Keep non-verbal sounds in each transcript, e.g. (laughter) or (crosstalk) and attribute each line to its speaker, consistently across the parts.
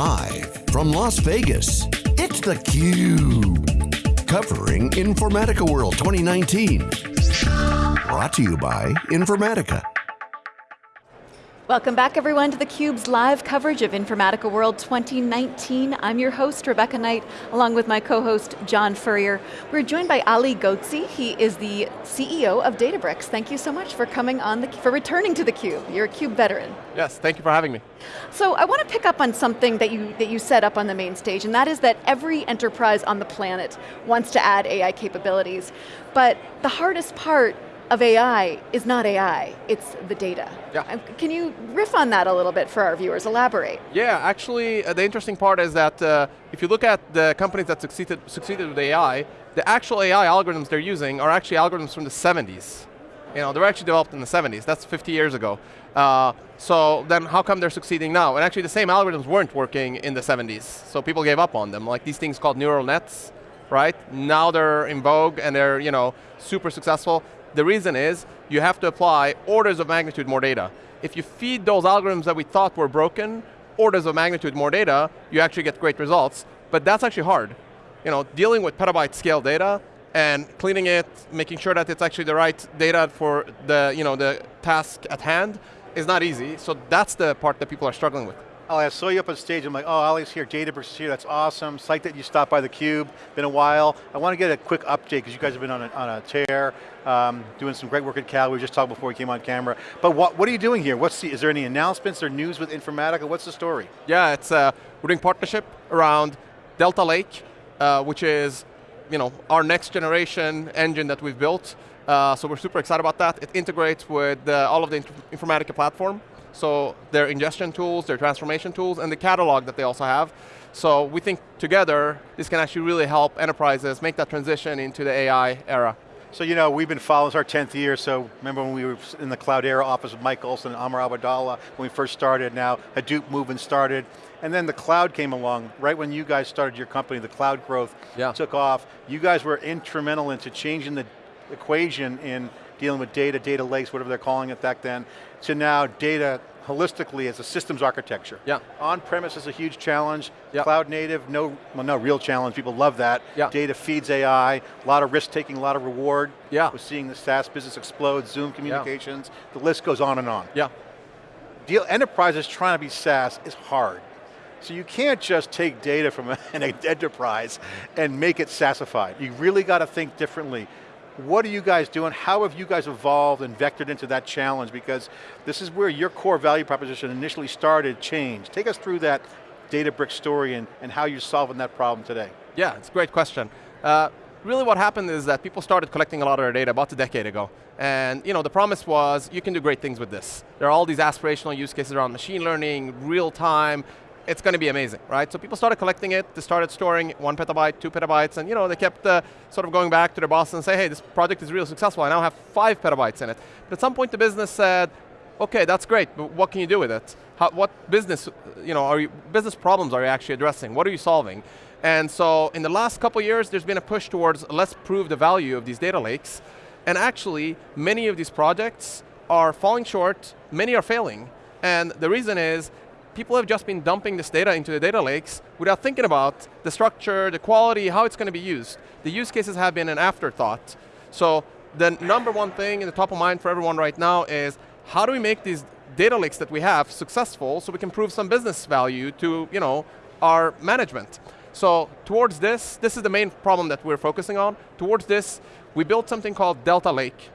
Speaker 1: Live from Las Vegas, it's theCUBE. Covering Informatica World 2019. Brought to you by Informatica.
Speaker 2: Welcome back everyone to theCUBE's live coverage of Informatica World 2019. I'm your host, Rebecca Knight, along with my co-host, John Furrier. We're joined by Ali Ghodsi. He is the CEO of Databricks. Thank you so much for coming on, the, for returning to theCUBE. You're a CUBE veteran.
Speaker 3: Yes, thank you for having me.
Speaker 2: So I want to pick up on something that you, that you set up on the main stage, and that is that every enterprise on the planet wants to add AI capabilities. But the hardest part of AI is not AI, it's the data.
Speaker 3: Yeah.
Speaker 2: Um, can you riff on that a little bit for our viewers, elaborate?
Speaker 3: Yeah, actually uh, the interesting part is that uh, if you look at the companies that succeeded, succeeded with AI, the actual AI algorithms they're using are actually algorithms from the 70s. You know, they were actually developed in the 70s, that's 50 years ago. Uh, so then how come they're succeeding now? And actually the same algorithms weren't working in the 70s, so people gave up on them. Like these things called neural nets, right? Now they're in vogue and they're you know, super successful. The reason is you have to apply orders of magnitude more data. If you feed those algorithms that we thought were broken, orders of magnitude more data, you actually get great results. But that's actually hard. You know, dealing with petabyte scale data and cleaning it, making sure that it's actually the right data for the, you know, the task at hand is not easy. So that's the part that people are struggling with.
Speaker 4: Ali, I saw you up on stage, I'm like, oh, Ali's here, Databricks is here, that's awesome. Psyched that you stopped by theCUBE, been a while. I want to get a quick update, because you guys have been on a, on a tear, um, doing some great work at Cal, we were just talking before we came on camera. But what, what are you doing here? What's the, is there any announcements or news with Informatica? What's the story?
Speaker 3: Yeah, it's, uh, we're doing partnership around Delta Lake, uh, which is you know, our next generation engine that we've built. Uh, so we're super excited about that. It integrates with all of the Informatica platform. So their ingestion tools, their transformation tools, and the catalog that they also have. So we think together, this can actually really help enterprises make that transition into the AI era.
Speaker 4: So you know, we've been following, it's our 10th year, so remember when we were in the Cloudera office with Mike Olson and Amr Awadallah when we first started, now Hadoop movement started, and then the cloud came along, right when you guys started your company, the cloud growth
Speaker 3: yeah.
Speaker 4: took off. You guys were instrumental into changing the equation in dealing with data, data lakes, whatever they're calling it back then, to now data holistically as a systems architecture.
Speaker 3: Yeah.
Speaker 4: On-premise is a huge challenge.
Speaker 3: Yeah.
Speaker 4: Cloud native, no, well, no real challenge. People love that.
Speaker 3: Yeah.
Speaker 4: Data feeds AI, a lot of risk taking, a lot of reward.
Speaker 3: Yeah.
Speaker 4: We're seeing the SaaS business explode, Zoom communications, yeah. the list goes on and on.
Speaker 3: Yeah.
Speaker 4: Deal, enterprises trying to be SaaS is hard. So you can't just take data from (laughs) an enterprise and make it SaaSified. You really got to think differently. What are you guys doing? How have you guys evolved and vectored into that challenge? Because this is where your core value proposition initially started, changed. Take us through that Databricks story and, and how you're solving that problem today.
Speaker 3: Yeah, it's a great question. Uh, really what happened is that people started collecting a lot of their data about a decade ago. And you know, the promise was, you can do great things with this. There are all these aspirational use cases around machine learning, real time, it's going to be amazing, right? So people started collecting it, they started storing one petabyte, two petabytes, and you know, they kept uh, sort of going back to their boss and say, hey, this project is really successful, I now have five petabytes in it. But at some point the business said, okay, that's great, but what can you do with it? How, what business, you know, are you, business problems are you actually addressing? What are you solving? And so in the last couple years, there's been a push towards let's prove the value of these data lakes. And actually, many of these projects are falling short, many are failing. And the reason is, people have just been dumping this data into the data lakes without thinking about the structure, the quality, how it's going to be used. The use cases have been an afterthought. So the number one thing in the top of mind for everyone right now is how do we make these data lakes that we have successful so we can prove some business value to you know, our management. So towards this, this is the main problem that we're focusing on. Towards this, we built something called Delta Lake.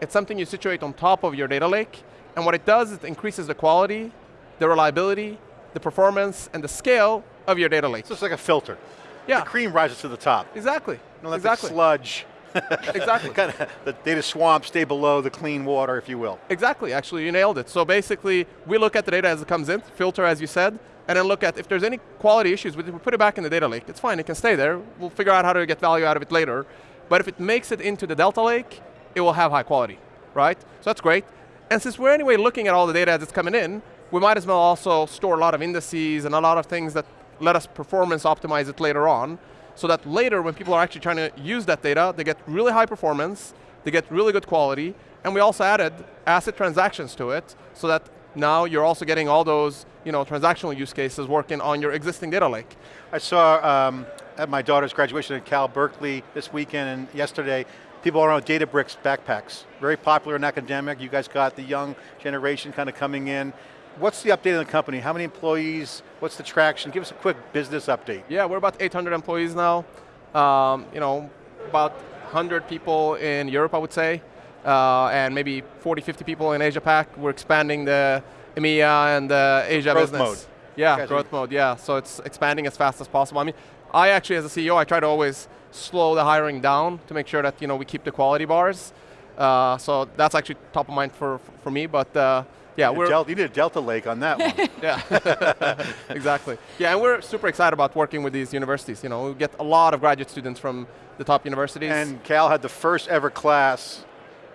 Speaker 3: It's something you situate on top of your data lake, and what it does is it increases the quality the reliability, the performance, and the scale of your data lake.
Speaker 4: So it's like a filter.
Speaker 3: Yeah.
Speaker 4: The cream rises to the top.
Speaker 3: Exactly. Exactly.
Speaker 4: the sludge (laughs)
Speaker 3: exactly. (laughs)
Speaker 4: kind of the data swamp stay below the clean water, if you will.
Speaker 3: Exactly, actually, you nailed it. So basically, we look at the data as it comes in, filter as you said, and then look at if there's any quality issues, we put it back in the data lake. It's fine, it can stay there. We'll figure out how to get value out of it later. But if it makes it into the Delta Lake, it will have high quality, right? So that's great. And since we're anyway looking at all the data as it's coming in, we might as well also store a lot of indices and a lot of things that let us performance optimize it later on, so that later when people are actually trying to use that data, they get really high performance, they get really good quality, and we also added ACID transactions to it, so that now you're also getting all those you know, transactional use cases working on your existing data lake.
Speaker 4: I saw um, at my daughter's graduation at Cal Berkeley this weekend and yesterday, people around Databricks backpacks. Very popular in academic, you guys got the young generation kind of coming in. What's the update on the company? How many employees? What's the traction? Give us a quick business update.
Speaker 3: Yeah, we're about 800 employees now. Um, you know, about 100 people in Europe, I would say, uh, and maybe 40, 50 people in Asia Pac. We're expanding the EMEA and the Asia
Speaker 4: growth
Speaker 3: business.
Speaker 4: Mode.
Speaker 3: Yeah, growth mode, yeah. So it's expanding as fast as possible. I mean, I actually, as a CEO, I try to always slow the hiring down to make sure that you know, we keep the quality bars. Uh, so that's actually top of mind for, for me, but uh, yeah, we're-
Speaker 4: Delta, you need a Delta Lake on that one. (laughs)
Speaker 3: yeah, (laughs) exactly. Yeah, and we're super excited about working with these universities. You know, we get a lot of graduate students from the top universities.
Speaker 4: and Cal had the first ever class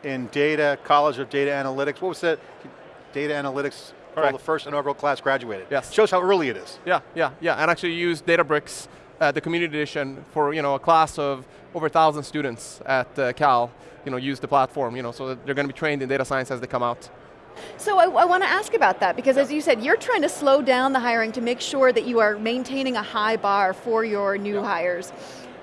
Speaker 4: in data, College of Data Analytics. What was that? Data Analytics, called
Speaker 3: Correct.
Speaker 4: the first inaugural class graduated.
Speaker 3: Yes.
Speaker 4: Shows how early it is.
Speaker 3: yeah, yeah, yeah, and actually use Databricks, uh, the community edition, for you know a class of over a thousand students at uh, Cal. You know, use the platform. You know, so that they're going to be trained in data science as they come out.
Speaker 2: So I, I want to ask about that because as you said, you're trying to slow down the hiring to make sure that you are maintaining a high bar for your new hires.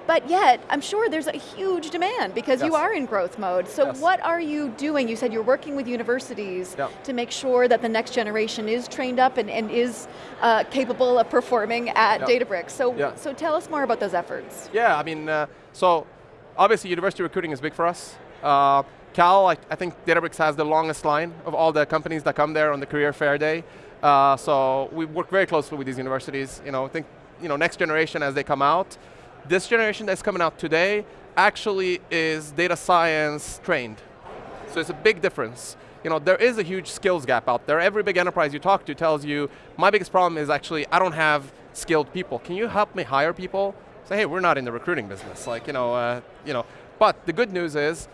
Speaker 2: But yet, I'm sure there's a huge demand because you are in growth mode. So
Speaker 3: Yes.
Speaker 2: what are you doing? You said you're working with universities
Speaker 3: Yeah.
Speaker 2: to make sure that the next generation is trained up and, and is uh, capable of performing at
Speaker 3: Yeah.
Speaker 2: Databricks. So,
Speaker 3: Yeah.
Speaker 2: so tell us more about those efforts.
Speaker 3: Yeah, I mean, uh, so obviously university recruiting is big for us. Uh, Cal, I, I think Databricks has the longest line of all the companies that come there on the career fair day. Uh, so we work very closely with these universities. You know, I think you know next generation as they come out. This generation that's coming out today actually is data science trained. So it's a big difference. You know, there is a huge skills gap out there. Every big enterprise you talk to tells you, my biggest problem is actually I don't have skilled people. Can you help me hire people? Say, hey, we're not in the recruiting business. Like, you know, uh, you know. But the good news is,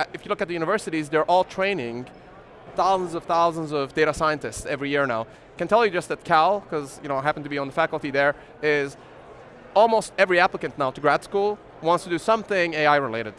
Speaker 3: Uh, if you look at the universities, they're all training thousands of thousands of data scientists every year now. Can tell you just at Cal, because you know, I happen to be on the faculty there, is almost every applicant now to grad school wants to do something AI related.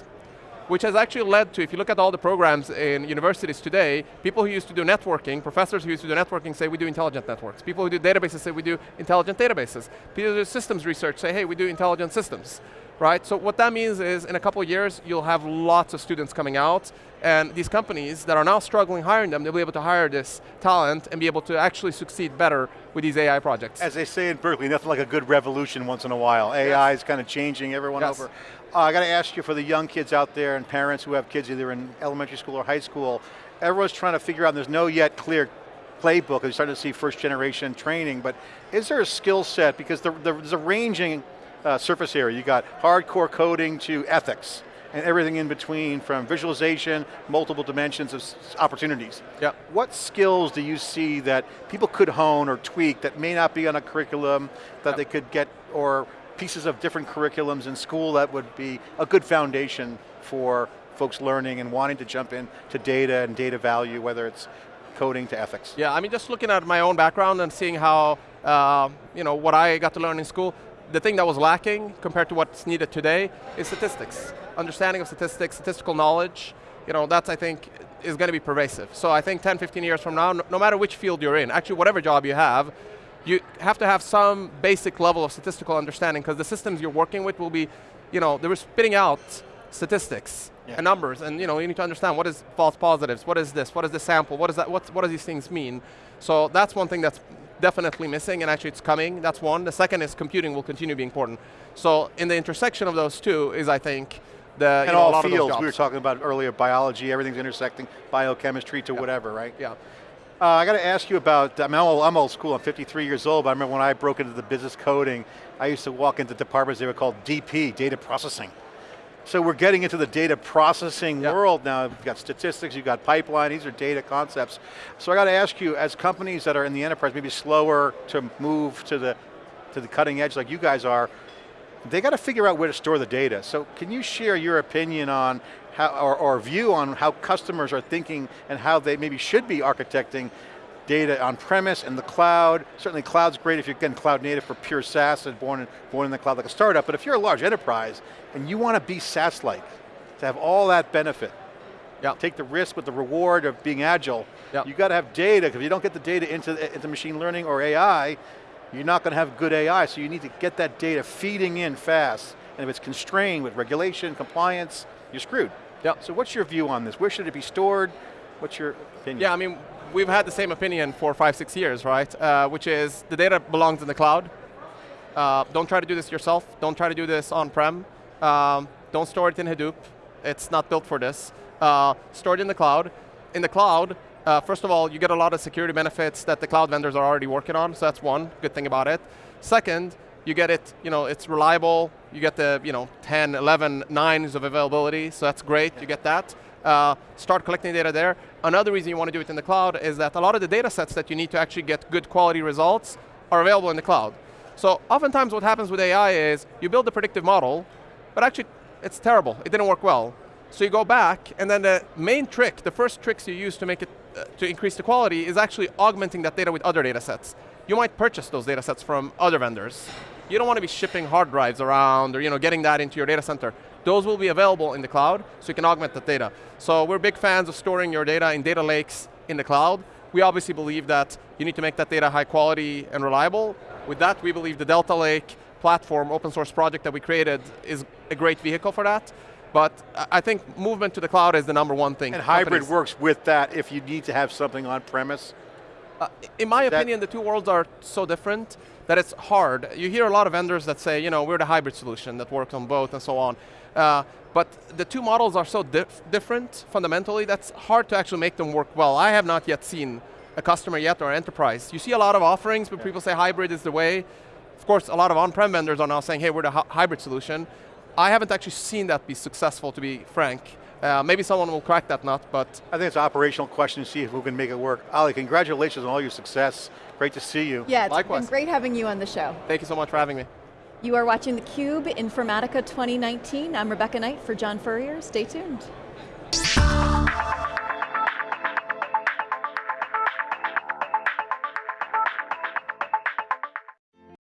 Speaker 3: Which has actually led to, if you look at all the programs in universities today, people who used to do networking, professors who used to do networking say we do intelligent networks. People who do databases say we do intelligent databases. People who do systems research say, hey, we do intelligent systems. Right, so what that means is in a couple of years, you'll have lots of students coming out, and these companies that are now struggling hiring them, they'll be able to hire this talent and be able to actually succeed better with these AI projects.
Speaker 4: As they say in Berkeley, nothing like a good revolution once in a while. AI is kind of changing everyone
Speaker 3: Yes.
Speaker 4: over. Uh, I got to ask you for the young kids out there and parents who have kids either in elementary school or high school, everyone's trying to figure out, there's no yet clear playbook, you're starting to see first generation training, but is there a skill set, because there, there's a ranging uh, surface area, you got hardcore coding to ethics, and everything in between from visualization, multiple dimensions of opportunities.
Speaker 3: Yep.
Speaker 4: What skills do you see that people could hone or tweak that may not be on a curriculum that
Speaker 3: Yep.
Speaker 4: they could get, or pieces of different curriculums in school that would be a good foundation for folks learning and wanting to jump in to data and data value, whether it's coding to ethics?
Speaker 3: Yeah, I mean, just looking at my own background and seeing how, uh, you know, what I got to learn in school, the thing that was lacking compared to what's needed today is statistics. Understanding of statistics, statistical knowledge, you know, that's, I think, is going to be pervasive. So I think 10, 15 years from now, no, matter which field you're in, actually whatever job you have, you have to have some basic level of statistical understanding because the systems you're working with will be, you know, they were spitting out statistics
Speaker 4: Yeah.
Speaker 3: and numbers, and you know, you need to understand what is false positives, what is this, what is the sample, what is that, what, what do these things mean? So that's one thing that's definitely missing, and actually it's coming, that's one. The second is computing will continue to be important. So in the intersection of those two is, I think, the, you
Speaker 4: In
Speaker 3: know, a
Speaker 4: all
Speaker 3: lot of those
Speaker 4: fields, we were talking about earlier, biology, everything's intersecting, biochemistry to whatever, right?
Speaker 3: Yeah.
Speaker 4: Uh, I got to ask you about, I mean, I'm old, I'm old school, I'm 53 years old, but I remember when I broke into the business coding, I used to walk into departments, they were called DP, data processing. So we're getting into the data processing
Speaker 3: Yeah.
Speaker 4: world now. You've got statistics, you've got pipeline, these are data concepts. So I got to ask you, as companies that are in the enterprise, maybe slower to move to the, to the cutting edge like you guys are, they got to figure out where to store the data. So can you share your opinion on how, or, or view on how customers are thinking and how they maybe should be architecting data on premise and the cloud. Certainly cloud's great if you're getting cloud native for pure SaaS and born in, born in the cloud like a startup, but if you're a large enterprise and you want to be SaaS-like, to have all that benefit,
Speaker 3: Yeah.
Speaker 4: take the risk with the reward of being agile.
Speaker 3: Yeah.
Speaker 4: You got to have data, because if you don't get the data into, into machine learning or AI, you're not going to have good AI, so you need to get that data feeding in fast. And if it's constrained with regulation, compliance, you're screwed.
Speaker 3: Yeah.
Speaker 4: So what's your view on this? Where should it be stored? What's your opinion?
Speaker 3: Yeah, I mean, we've had the same opinion for five, six years, right? Uh, which is the data belongs in the cloud. Uh, don't try to do this yourself. Don't try to do this on-prem. Um, don't store it in Hadoop. It's not built for this. Uh, store it in the cloud. In the cloud, uh, first of all, you get a lot of security benefits that the cloud vendors are already working on, so that's one good thing about it. Second, you get it, you know, it's reliable. You get the, you know, 10, 11 nines of availability, so that's great, you get that. Uh, start collecting data there. Another reason you want to do it in the cloud is that a lot of the data sets that you need to actually get good quality results are available in the cloud. So oftentimes what happens with AI is you build a predictive model, but actually it's terrible, it didn't work well. So you go back, and then the main trick, the first tricks you use to make it, uh, to increase the quality is actually augmenting that data with other data sets. You might purchase those data sets from other vendors. You don't want to be shipping hard drives around or you know, getting that into your data center. Those will be available in the cloud, so you can augment that data. So we're big fans of storing your data in data lakes in the cloud. We obviously believe that you need to make that data high quality and reliable. With that, we believe the Delta Lake platform, open source project that we created is a great vehicle for that. But I think movement to the cloud is the number one thing.
Speaker 4: And hybrid works with that if you need to have something on premise.
Speaker 3: Uh, in my
Speaker 4: That-
Speaker 3: opinion, the two worlds are so different that it's hard. You hear a lot of vendors that say, you know, we're the hybrid solution that works on both and so on. Uh, but the two models are so dif different fundamentally, that's hard to actually make them work well. I have not yet seen a customer yet or enterprise. You see a lot of offerings, but people say hybrid is the way. Of course, a lot of on-prem vendors are now saying, hey, we're the hybrid solution. I haven't actually seen that be successful, to be frank. Uh, maybe someone will crack that nut, but
Speaker 4: I think it's an operational question to see if we can make it work. Ali, congratulations on all your success. Great to see you.
Speaker 2: Yeah, it's
Speaker 3: Likewise.
Speaker 2: been great having you on the show.
Speaker 3: thank you so much for having me.
Speaker 2: You are watching theCUBE Informatica 2019. I'm Rebecca Knight for John Furrier. Stay tuned.